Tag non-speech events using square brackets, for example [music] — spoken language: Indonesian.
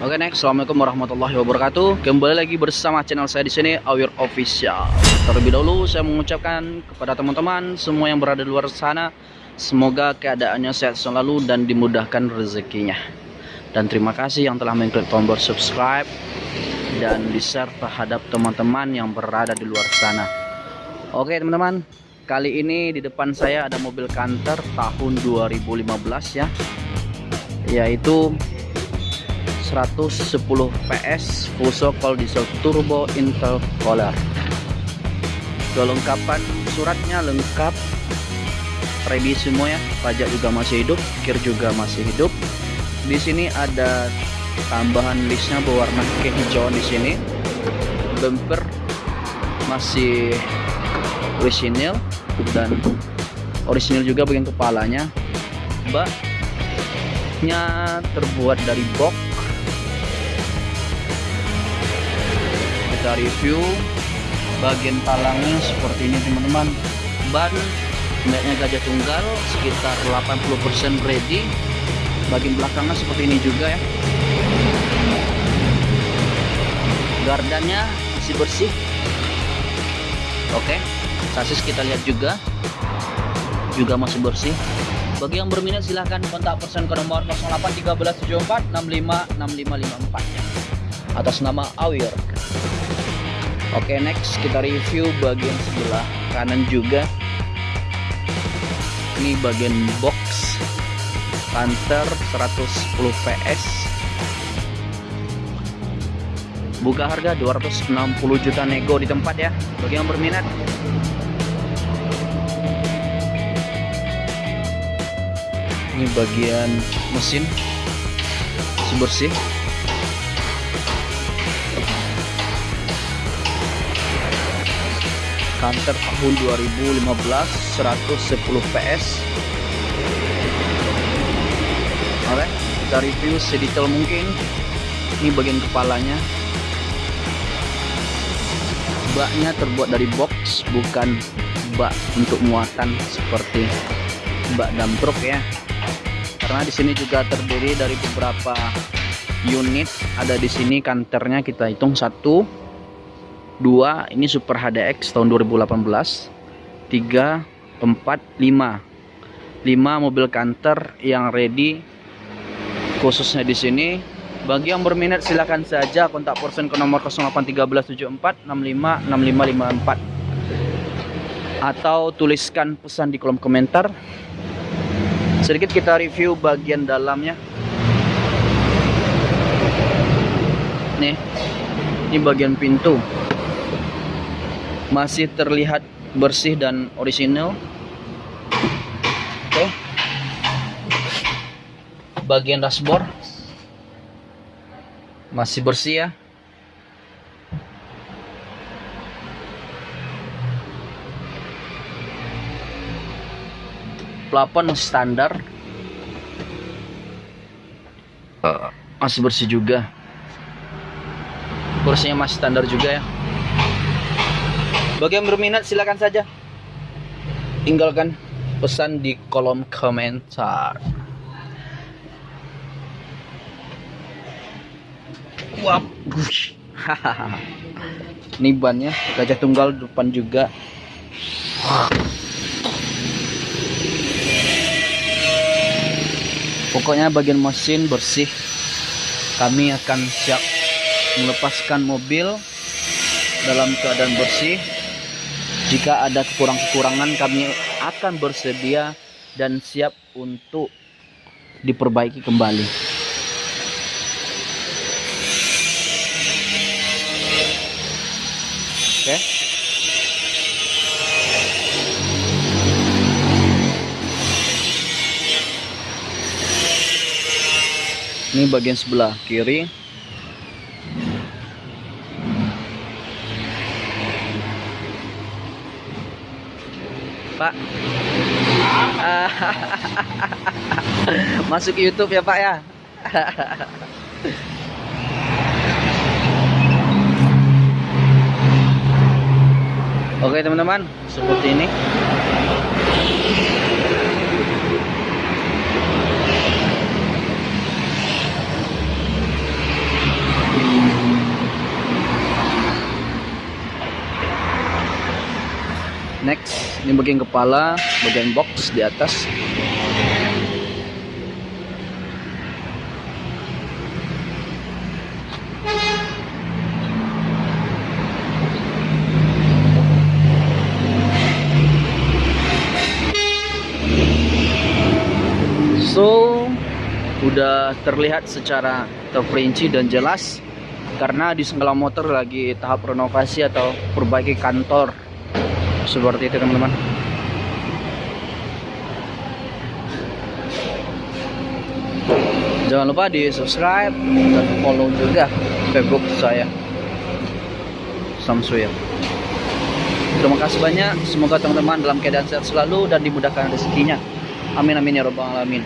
Oke next, assalamualaikum warahmatullahi wabarakatuh. Kembali lagi bersama channel saya di sini Awir Official. Terlebih dahulu saya mengucapkan kepada teman-teman semua yang berada di luar sana, semoga keadaannya sehat selalu dan dimudahkan rezekinya. Dan terima kasih yang telah mengklik tombol subscribe dan di share terhadap teman-teman yang berada di luar sana. Oke teman-teman, kali ini di depan saya ada mobil kantor tahun 2015 ya, yaitu 110 PS full sokol diesel turbo intercooler kelengkapan suratnya lengkap. Ready semua ya. Pajak juga masih hidup kir juga masih hidup. Di sini ada tambahan listnya berwarna kehijauan di sini. Bumper masih orisinil dan orisinil juga bagian kepalanya. Baknya terbuat dari box kita review bagian palangnya seperti ini teman-teman. Ban meknya gajah tunggal sekitar 80% ready. Bagian belakangnya seperti ini juga ya. Gardanya masih bersih. Oke sasis kita lihat juga. Juga masih bersih. Bagi yang berminat silahkan kontak person ke nomor 081374 656554 atas nama Awir. Oke next kita review bagian sebelah kanan juga. Ini bagian box. Panther 110 PS Buka harga 260 juta nego di tempat ya Bagi yang berminat. Ini bagian mesin Masih bersih Canter tahun 2015 110 PS Oke kita review sedetail mungkin. Ini bagian kepalanya. Baknya terbuat dari box bukan bak untuk muatan seperti bak dam truk ya. Karena di sini juga terdiri dari beberapa unit. Ada di sini kanternya kita hitung satu 2 ini Super HDX tahun 2018 3 4 5 5 mobil kantor yang ready khususnya di sini. Bagi yang berminat silahkan saja kontak person ke nomor 081374656554 atau tuliskan pesan di kolom komentar. Sedikit kita review bagian dalamnya. Nih ini bagian pintu masih terlihat bersih dan orisinal oke. Bagian dashboard. Masih bersih ya. Plafon standar. Masih bersih juga. Kursinya masih standar juga ya bagi yang berminat silakan saja tinggalkan pesan di kolom komentar. Wap, [laughs] ini bannya gajah tunggal depan juga. Pokoknya bagian mesin bersih. Kami akan siap melepaskan mobil dalam keadaan bersih jika ada kekurangan-kekurangan kami akan bersedia dan siap untuk diperbaiki kembali. Oke. Ini bagian sebelah kiri. Pak. [laughs] Masuk YouTube ya Pak ya. [laughs] Oke teman-teman, seperti ini. next ini bagian kepala bagian box di atas. So, udah terlihat secara terperinci dan jelas karena di segala motor lagi tahap renovasi atau perbaiki kantor seperti itu teman-teman. Jangan lupa di subscribe dan follow juga facebook saya Samsuya terima kasih banyak. Semoga teman-teman dalam keadaan sehat selalu dan dimudahkan rezekinya. Amin amin ya robbal alamin